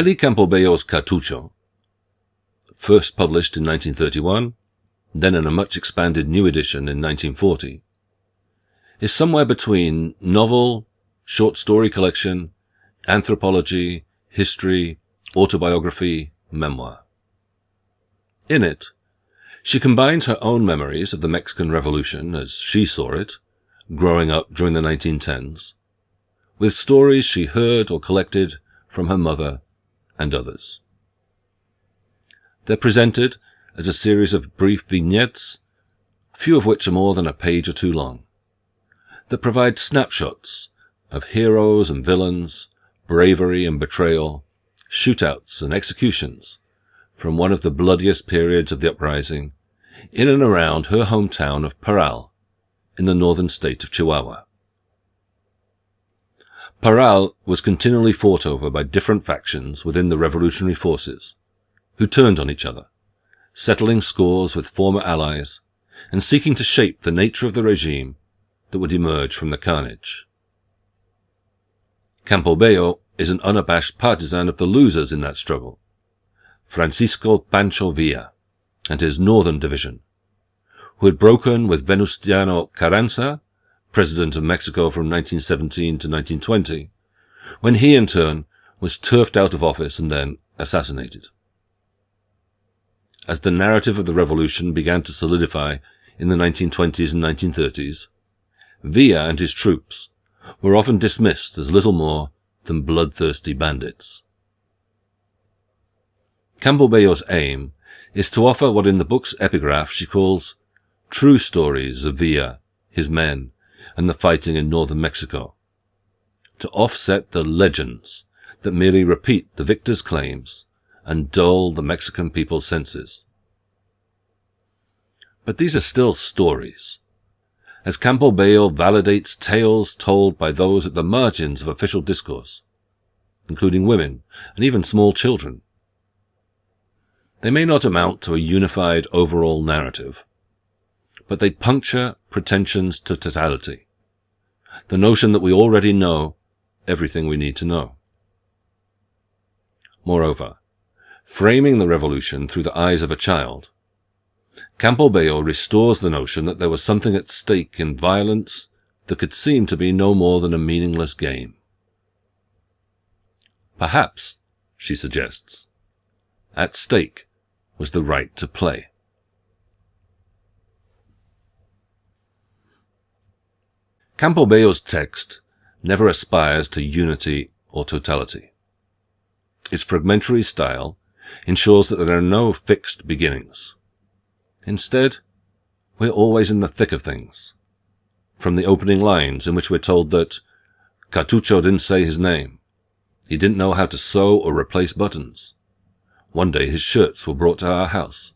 Nellie Campobello's Cartucho, first published in 1931, then in a much expanded new edition in 1940, is somewhere between novel, short story collection, anthropology, history, autobiography, memoir. In it, she combines her own memories of the Mexican Revolution as she saw it, growing up during the 1910s, with stories she heard or collected from her mother and others. They're presented as a series of brief vignettes, few of which are more than a page or two long, that provide snapshots of heroes and villains, bravery and betrayal, shootouts and executions from one of the bloodiest periods of the uprising in and around her hometown of Parral in the northern state of Chihuahua. Parral was continually fought over by different factions within the revolutionary forces, who turned on each other, settling scores with former allies and seeking to shape the nature of the regime that would emerge from the carnage. Campobello is an unabashed partisan of the losers in that struggle, Francisco Pancho Villa and his Northern Division, who had broken with Venustiano Carranza, President of Mexico from 1917 to 1920, when he in turn was turfed out of office and then assassinated. As the narrative of the revolution began to solidify in the 1920s and 1930s, Villa and his troops were often dismissed as little more than bloodthirsty bandits. Campobello's aim is to offer what in the book's epigraph she calls true stories of Villa, his men, and the fighting in northern Mexico, to offset the legends that merely repeat the victor's claims and dull the Mexican people's senses. But these are still stories, as Campobello validates tales told by those at the margins of official discourse, including women and even small children. They may not amount to a unified overall narrative, but they puncture pretensions to totality, the notion that we already know everything we need to know. Moreover, framing the revolution through the eyes of a child, Campobello restores the notion that there was something at stake in violence that could seem to be no more than a meaningless game. Perhaps, she suggests, at stake was the right to play. Campobello's text never aspires to unity or totality. Its fragmentary style ensures that there are no fixed beginnings. Instead, we're always in the thick of things. From the opening lines in which we're told that Cartucho didn't say his name. He didn't know how to sew or replace buttons. One day his shirts were brought to our house.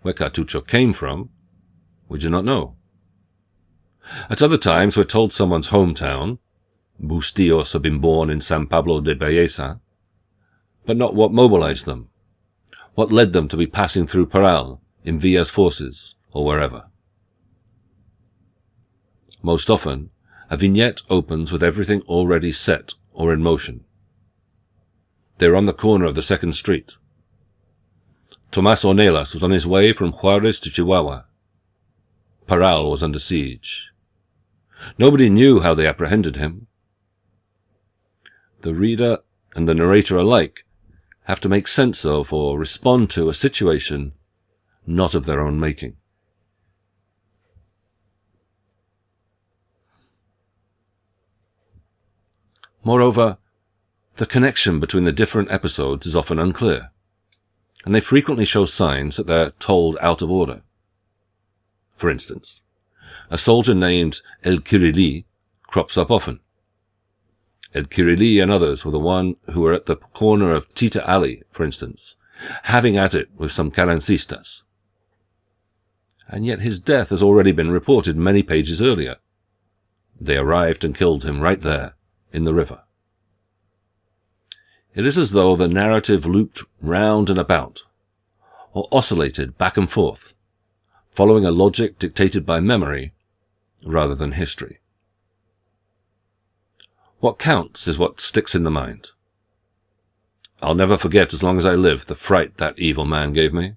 Where Cartucho came from, we do not know. At other times we're told someone's hometown, Bustillos had been born in San Pablo de Balleza, but not what mobilized them, what led them to be passing through Parral in Villa's forces or wherever. Most often, a vignette opens with everything already set or in motion. They're on the corner of the second street. Tomas Ornelas was on his way from Juarez to Chihuahua. Parral was under siege. Nobody knew how they apprehended him. The reader and the narrator alike have to make sense of or respond to a situation not of their own making. Moreover, the connection between the different episodes is often unclear, and they frequently show signs that they're told out of order. For instance, a soldier named El Kirili crops up often. El Kirili and others were the one who were at the corner of Tita Alley, for instance, having at it with some Carrancistas. And yet his death has already been reported many pages earlier. They arrived and killed him right there, in the river. It is as though the narrative looped round and about, or oscillated back and forth, following a logic dictated by memory rather than history. What counts is what sticks in the mind. I'll never forget as long as I live the fright that evil man gave me.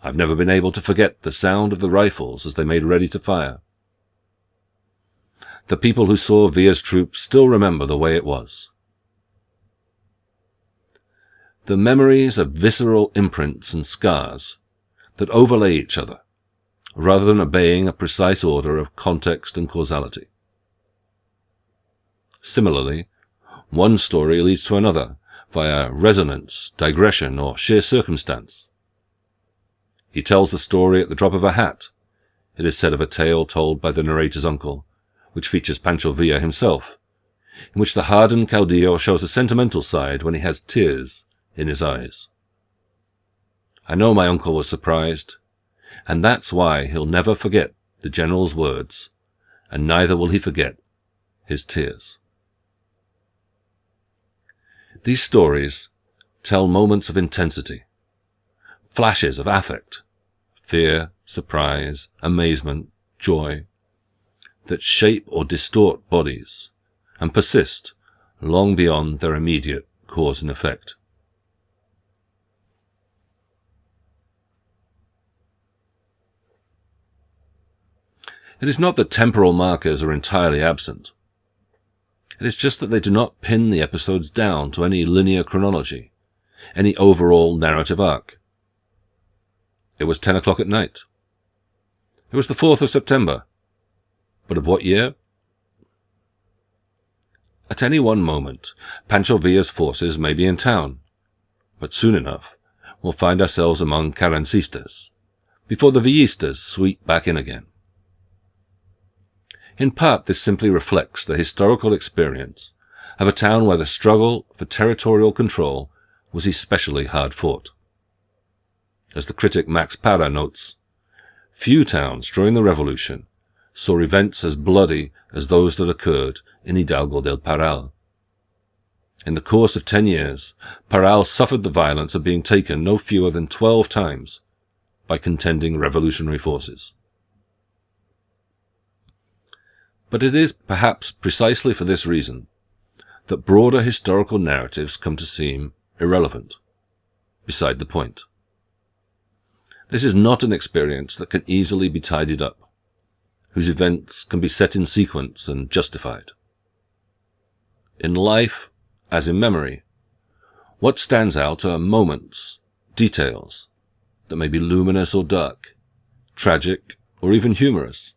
I've never been able to forget the sound of the rifles as they made ready to fire. The people who saw Villa's troops still remember the way it was. The memories of visceral imprints and scars that overlay each other, rather than obeying a precise order of context and causality. Similarly, one story leads to another via resonance, digression, or sheer circumstance. He tells the story at the drop of a hat. It is said of a tale told by the narrator's uncle, which features Pancho Villa himself, in which the hardened caudillo shows a sentimental side when he has tears in his eyes. I know my uncle was surprised, and that's why he'll never forget the general's words, and neither will he forget his tears. These stories tell moments of intensity, flashes of affect, fear, surprise, amazement, joy, that shape or distort bodies and persist long beyond their immediate cause and effect. It is not that temporal markers are entirely absent. It is just that they do not pin the episodes down to any linear chronology, any overall narrative arc. It was 10 o'clock at night. It was the 4th of September. But of what year? At any one moment, Pancho Villa's forces may be in town, but soon enough we'll find ourselves among Carrancistas, before the Villistas sweep back in again. In part, this simply reflects the historical experience of a town where the struggle for territorial control was especially hard fought. As the critic Max Parra notes, few towns during the Revolution saw events as bloody as those that occurred in Hidalgo del Parral. In the course of ten years, Parral suffered the violence of being taken no fewer than twelve times by contending revolutionary forces. But it is perhaps precisely for this reason that broader historical narratives come to seem irrelevant, beside the point. This is not an experience that can easily be tidied up, whose events can be set in sequence and justified. In life, as in memory, what stands out are moments, details, that may be luminous or dark, tragic or even humorous,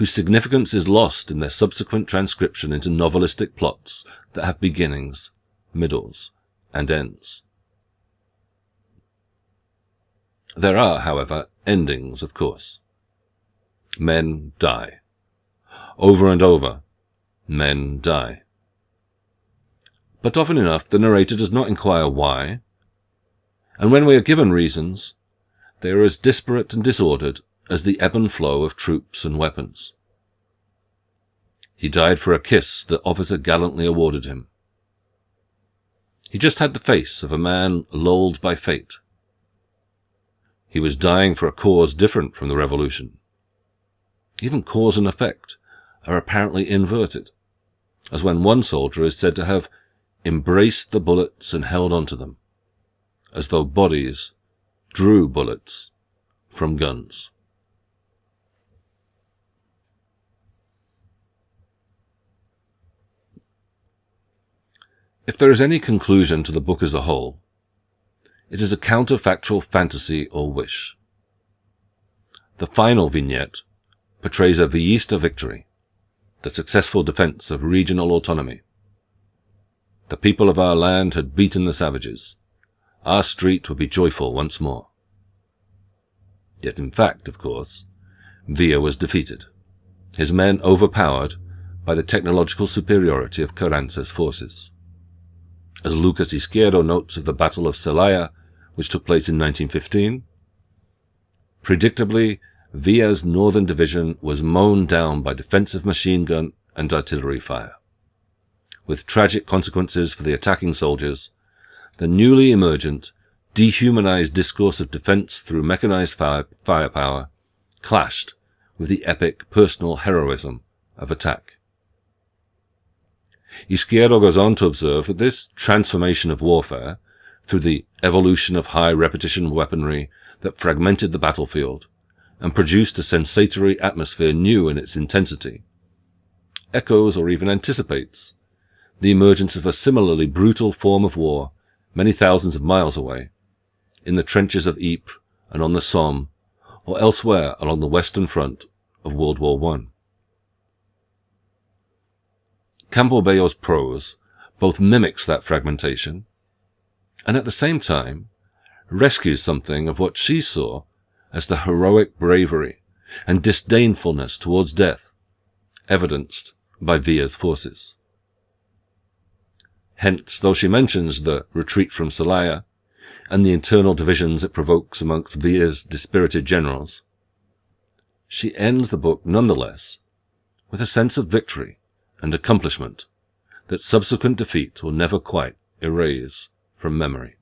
whose significance is lost in their subsequent transcription into novelistic plots that have beginnings, middles, and ends. There are, however, endings, of course. Men die. Over and over, men die. But often enough, the narrator does not inquire why, and when we are given reasons, they are as disparate and disordered as the ebb and flow of troops and weapons. He died for a kiss the officer gallantly awarded him. He just had the face of a man lulled by fate. He was dying for a cause different from the revolution. Even cause and effect are apparently inverted, as when one soldier is said to have embraced the bullets and held on to them, as though bodies drew bullets from guns. If there is any conclusion to the book as a whole, it is a counterfactual fantasy or wish. The final vignette portrays a Villista victory, the successful defense of regional autonomy. The people of our land had beaten the savages. Our street would be joyful once more. Yet in fact, of course, Villa was defeated, his men overpowered by the technological superiority of Carranza's forces. As Lucas Izquierdo notes of the Battle of Celaya, which took place in 1915, predictably, Villa's northern division was mown down by defensive machine gun and artillery fire with tragic consequences for the attacking soldiers, the newly emergent, dehumanized discourse of defense through mechanized fire, firepower clashed with the epic personal heroism of attack. Izquierdo goes on to observe that this transformation of warfare, through the evolution of high repetition weaponry that fragmented the battlefield and produced a sensatory atmosphere new in its intensity, echoes or even anticipates the emergence of a similarly brutal form of war many thousands of miles away, in the trenches of Ypres and on the Somme, or elsewhere along the Western Front of World War I. Campo prose both mimics that fragmentation and at the same time rescues something of what she saw as the heroic bravery and disdainfulness towards death evidenced by Villa's forces. Hence, though she mentions the retreat from Celaya and the internal divisions it provokes amongst Villa's dispirited generals, she ends the book nonetheless with a sense of victory and accomplishment that subsequent defeat will never quite erase from memory.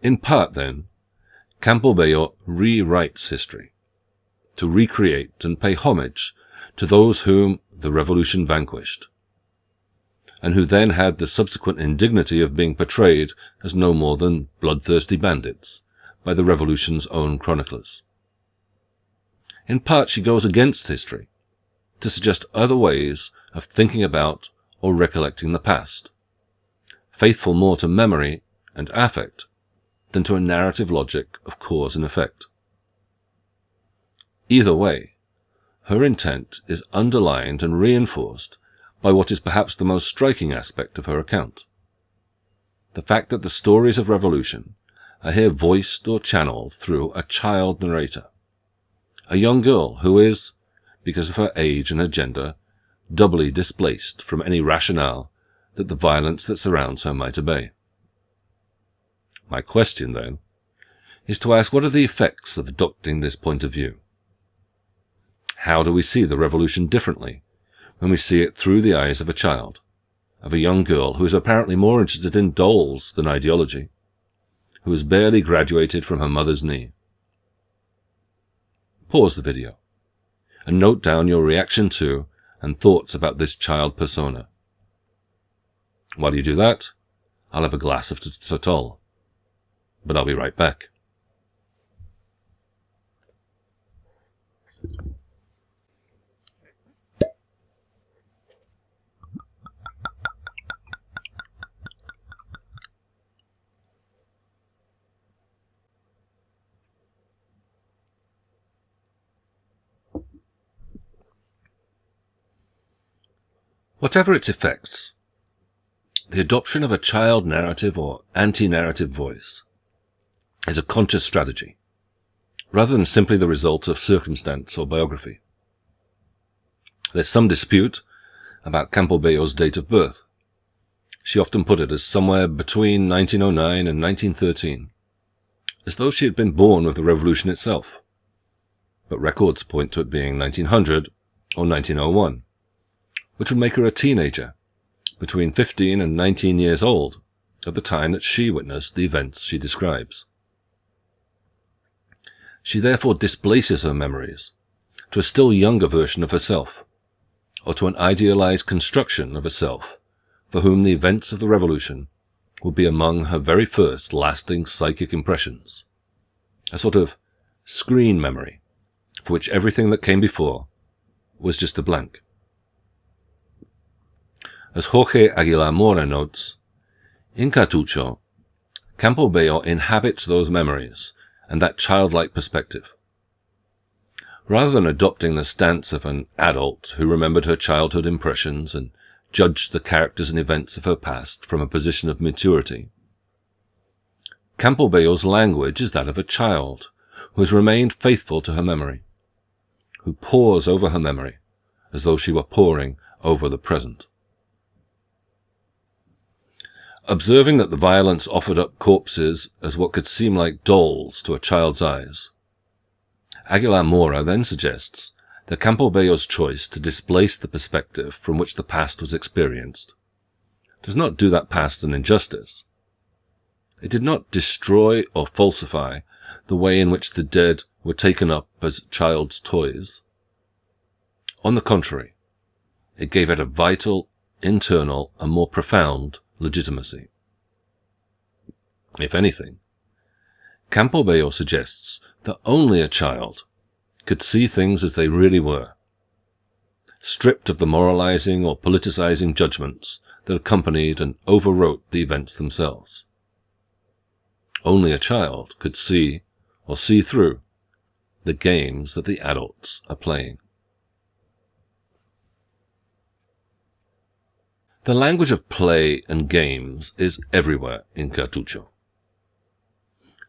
In part, then, Campobello rewrites history to recreate and pay homage to those whom the revolution vanquished, and who then had the subsequent indignity of being portrayed as no more than bloodthirsty bandits by the revolution's own chroniclers. In part, she goes against history to suggest other ways of thinking about or recollecting the past, faithful more to memory and affect than to a narrative logic of cause and effect. Either way, her intent is underlined and reinforced by what is perhaps the most striking aspect of her account. The fact that the stories of revolution are here voiced or channeled through a child narrator, a young girl who is, because of her age and her gender, doubly displaced from any rationale that the violence that surrounds her might obey. My question, then, is to ask what are the effects of adopting this point of view? How do we see the revolution differently when we see it through the eyes of a child, of a young girl who is apparently more interested in dolls than ideology, who has barely graduated from her mother's knee? Pause the video and note down your reaction to and thoughts about this child persona. While you do that, I'll have a glass of Sotol but I'll be right back. Whatever its effects, the adoption of a child narrative or anti-narrative voice is a conscious strategy, rather than simply the result of circumstance or biography. There's some dispute about Campobello's date of birth. She often put it as somewhere between 1909 and 1913, as though she had been born with the revolution itself. But records point to it being 1900 or 1901, which would make her a teenager, between 15 and 19 years old, at the time that she witnessed the events she describes. She therefore displaces her memories to a still younger version of herself, or to an idealized construction of herself, for whom the events of the revolution would be among her very first lasting psychic impressions. A sort of screen memory, for which everything that came before was just a blank. As Jorge Aguilar Mora notes, in Cartucho, Campobello inhabits those memories and that childlike perspective. Rather than adopting the stance of an adult who remembered her childhood impressions and judged the characters and events of her past from a position of maturity, Campobello's language is that of a child who has remained faithful to her memory, who pores over her memory as though she were poring over the present. Observing that the violence offered up corpses as what could seem like dolls to a child's eyes, Aguilar Mora then suggests that Campobello's choice to displace the perspective from which the past was experienced does not do that past an injustice. It did not destroy or falsify the way in which the dead were taken up as child's toys. On the contrary, it gave it a vital, internal, and more profound legitimacy. If anything, Campo suggests that only a child could see things as they really were, stripped of the moralizing or politicizing judgments that accompanied and overwrote the events themselves. Only a child could see or see through the games that the adults are playing. The language of play and games is everywhere in Cartucho.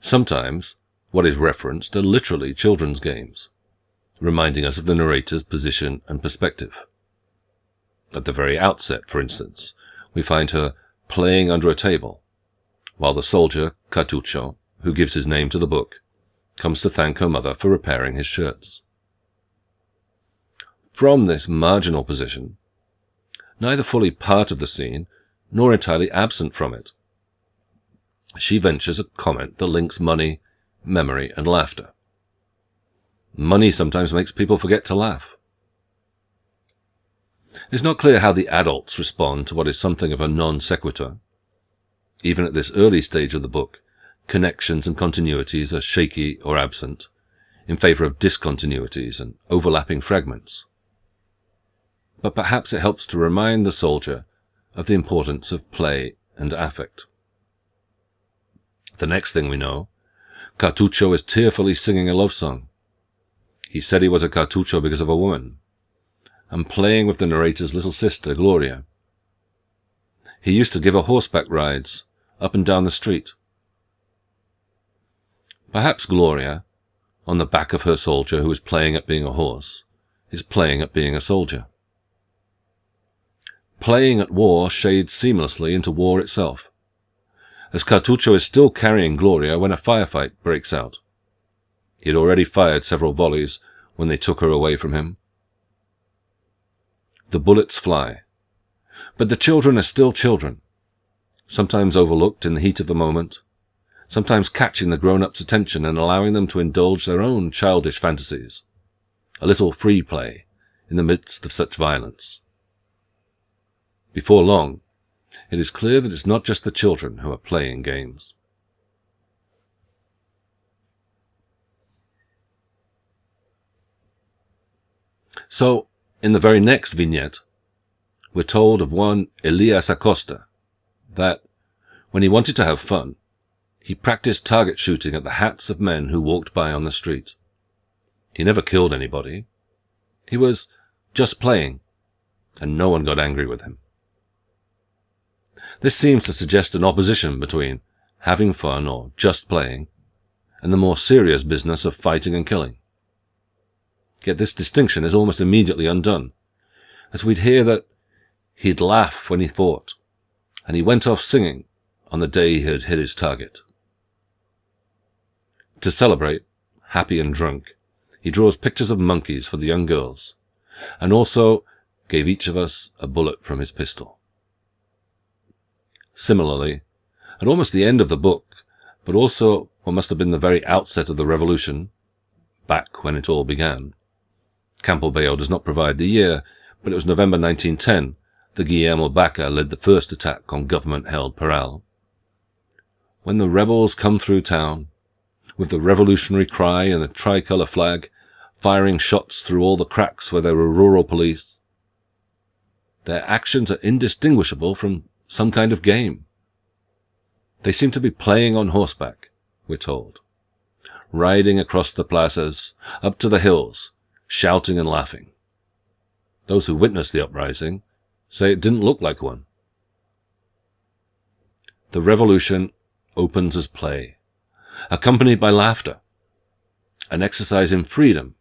Sometimes what is referenced are literally children's games, reminding us of the narrator's position and perspective. At the very outset, for instance, we find her playing under a table, while the soldier, Cartucho, who gives his name to the book, comes to thank her mother for repairing his shirts. From this marginal position, neither fully part of the scene nor entirely absent from it, she ventures a comment that links money, memory, and laughter. Money sometimes makes people forget to laugh. It's not clear how the adults respond to what is something of a non sequitur. Even at this early stage of the book, connections and continuities are shaky or absent, in favor of discontinuities and overlapping fragments. But perhaps it helps to remind the soldier of the importance of play and affect. The next thing we know, Cartucho is tearfully singing a love song. He said he was a Cartucho because of a woman, and playing with the narrator's little sister, Gloria. He used to give her horseback rides up and down the street. Perhaps Gloria, on the back of her soldier who is playing at being a horse, is playing at being a soldier. Playing at war shades seamlessly into war itself as Cartucho is still carrying Gloria when a firefight breaks out. He had already fired several volleys when they took her away from him. The bullets fly. But the children are still children, sometimes overlooked in the heat of the moment, sometimes catching the grown-ups' attention and allowing them to indulge their own childish fantasies. A little free play in the midst of such violence. Before long, it is clear that it's not just the children who are playing games. So, in the very next vignette, we're told of one Elias Acosta that, when he wanted to have fun, he practiced target shooting at the hats of men who walked by on the street. He never killed anybody. He was just playing, and no one got angry with him. This seems to suggest an opposition between having fun or just playing and the more serious business of fighting and killing. Yet this distinction is almost immediately undone, as we'd hear that he'd laugh when he fought, and he went off singing on the day he had hit his target. To celebrate, happy and drunk, he draws pictures of monkeys for the young girls, and also gave each of us a bullet from his pistol. Similarly, at almost the end of the book, but also what must have been the very outset of the revolution, back when it all began, Campobello does not provide the year, but it was November 1910 that Guillermo Baca led the first attack on government-held Parral. When the rebels come through town, with the revolutionary cry and the tricolour flag, firing shots through all the cracks where there were rural police, their actions are indistinguishable from some kind of game. They seem to be playing on horseback, we're told, riding across the plazas, up to the hills, shouting and laughing. Those who witnessed the uprising say it didn't look like one. The revolution opens as play, accompanied by laughter, an exercise in freedom,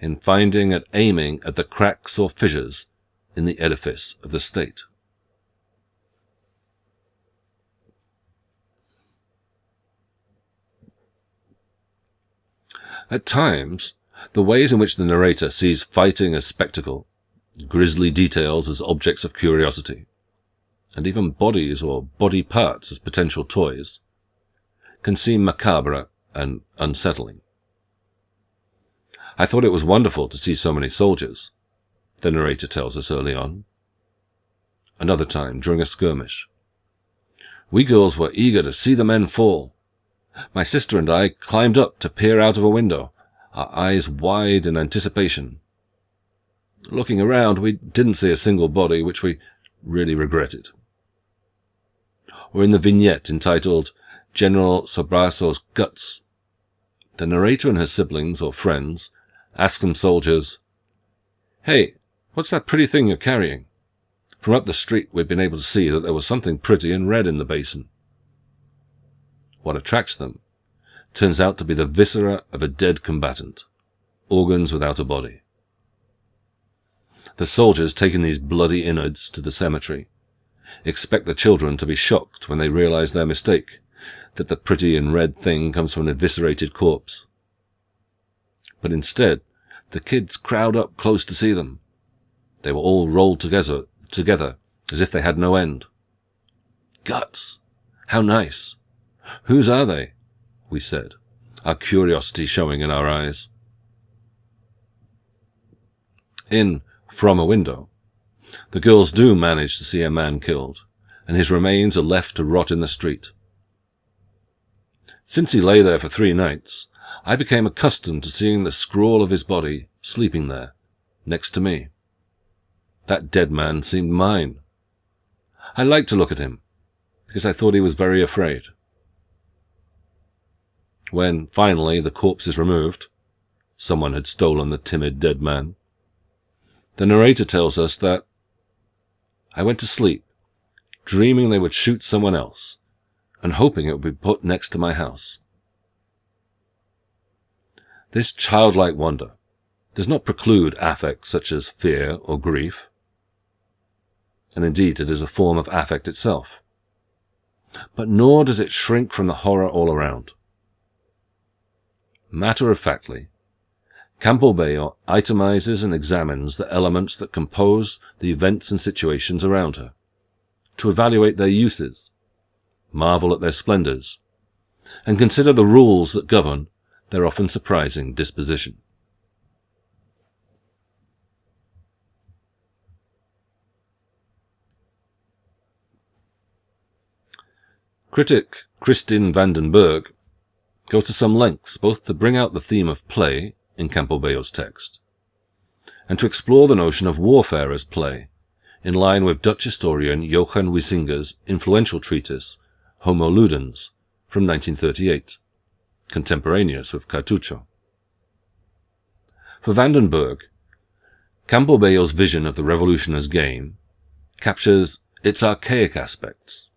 in finding and aiming at the cracks or fissures in the edifice of the state. At times, the ways in which the narrator sees fighting as spectacle, grisly details as objects of curiosity, and even bodies or body parts as potential toys, can seem macabre and unsettling. I thought it was wonderful to see so many soldiers, the narrator tells us early on. Another time, during a skirmish. We girls were eager to see the men fall. My sister and I climbed up to peer out of a window, our eyes wide in anticipation. Looking around, we didn't see a single body, which we really regretted. Or in the vignette entitled General Sobarzo's Guts, the narrator and her siblings or friends ask some soldiers, Hey, what's that pretty thing you're carrying? From up the street, we've been able to see that there was something pretty and red in the basin. What attracts them turns out to be the viscera of a dead combatant, organs without a body. The soldiers taking these bloody innards to the cemetery expect the children to be shocked when they realize their mistake, that the pretty and red thing comes from an eviscerated corpse. But instead, the kids crowd up close to see them. They were all rolled together, together as if they had no end. Guts! How nice! Whose are they? we said, our curiosity showing in our eyes. In From a Window, the girls do manage to see a man killed, and his remains are left to rot in the street. Since he lay there for three nights, I became accustomed to seeing the scrawl of his body sleeping there, next to me. That dead man seemed mine. I liked to look at him, because I thought he was very afraid. When, finally, the corpse is removed, someone had stolen the timid dead man, the narrator tells us that I went to sleep, dreaming they would shoot someone else, and hoping it would be put next to my house. This childlike wonder does not preclude affects such as fear or grief, and indeed it is a form of affect itself. But nor does it shrink from the horror all around. Matter of factly, Campobello itemizes and examines the elements that compose the events and situations around her, to evaluate their uses, marvel at their splendors, and consider the rules that govern their often surprising disposition. Critic Kristine Vanden Berghe goes to some lengths both to bring out the theme of play in Campobello's text, and to explore the notion of warfare as play, in line with Dutch historian Johan Huizinga's influential treatise Homo Ludens from 1938, contemporaneous with Cartucho. For Vanden Berghe, Campobello's vision of the revolution as game captures its archaic aspects.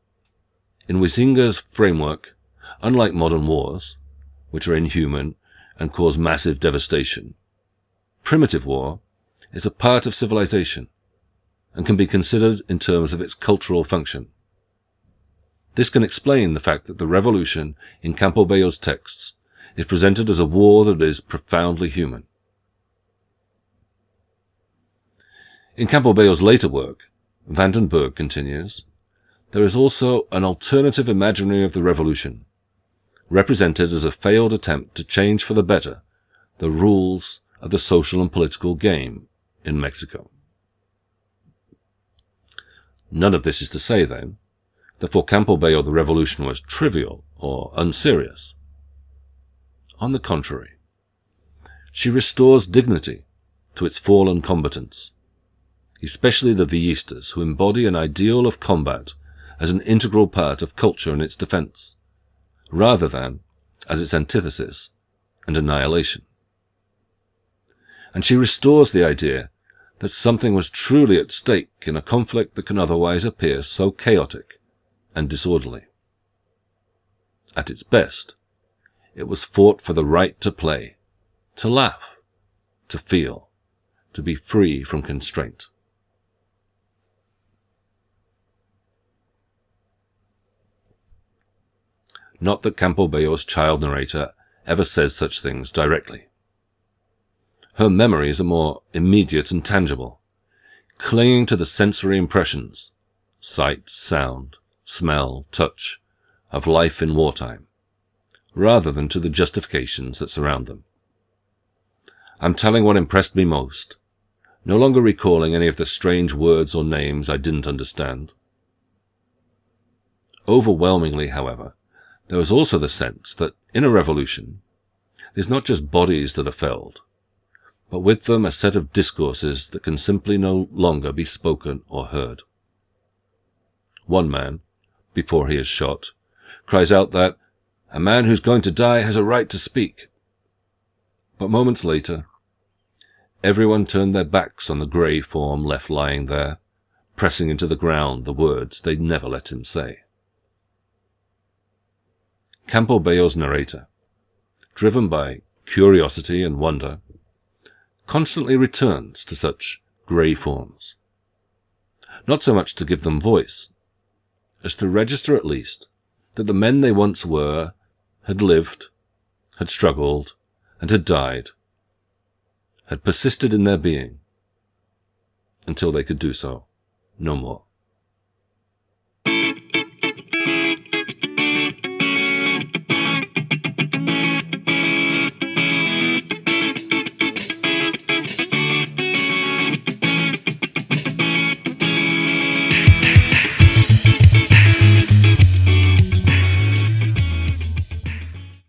In Huizinga's framework, unlike modern wars, which are inhuman and cause massive devastation. Primitive war is a part of civilization and can be considered in terms of its cultural function. This can explain the fact that the revolution in Campobello's texts is presented as a war that is profoundly human. In Campobello's later work, Vanden Berghe continues, there is also an alternative imaginary of the revolution, represented as a failed attempt to change for the better the rules of the social and political game in Mexico. None of this is to say, then, that for Campobello the revolution was trivial or unserious. On the contrary, she restores dignity to its fallen combatants, especially the Villistas, who embody an ideal of combat as an integral part of culture and its defense rather than as its antithesis and annihilation. And she restores the idea that something was truly at stake in a conflict that can otherwise appear so chaotic and disorderly. At its best, it was fought for the right to play, to laugh, to feel, to be free from constraint. Not that Campobello's child narrator ever says such things directly. Her memories are more immediate and tangible, clinging to the sensory impressions, sight, sound, smell, touch, of life in wartime, rather than to the justifications that surround them. I'm telling what impressed me most, no longer recalling any of the strange words or names I didn't understand. Overwhelmingly, however, there was also the sense that in a revolution, there's not just bodies that are felled, but with them a set of discourses that can simply no longer be spoken or heard. One man, before he is shot, cries out that a man who's going to die has a right to speak. But moments later, everyone turned their backs on the grey form left lying there, pressing into the ground the words they'd never let him say. Campobello's narrator, driven by curiosity and wonder, constantly returns to such grey forms. Not so much to give them voice, as to register at least that the men they once were had lived, had struggled, and had died, had persisted in their being, until they could do so no more.